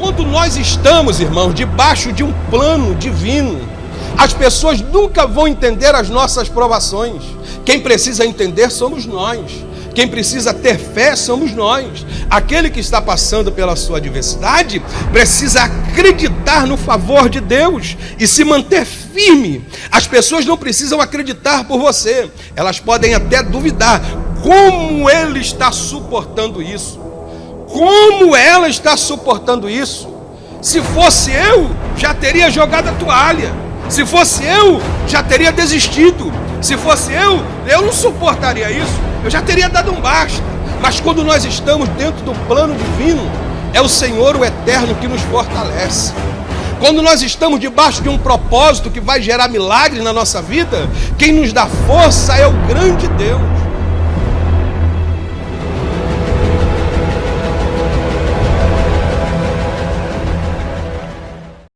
Quando nós estamos, irmãos, debaixo de um plano divino, as pessoas nunca vão entender as nossas provações. Quem precisa entender somos nós. Quem precisa ter fé somos nós. Aquele que está passando pela sua adversidade precisa acreditar no favor de Deus e se manter firme. As pessoas não precisam acreditar por você, elas podem até duvidar como ele está suportando isso. Como ela está suportando isso? Se fosse eu, já teria jogado a toalha. Se fosse eu, já teria desistido. Se fosse eu, eu não suportaria isso. Eu já teria dado um basta. Mas quando nós estamos dentro do plano divino, é o Senhor, o Eterno, que nos fortalece. Quando nós estamos debaixo de um propósito que vai gerar milagres na nossa vida, quem nos dá força é o grande Deus.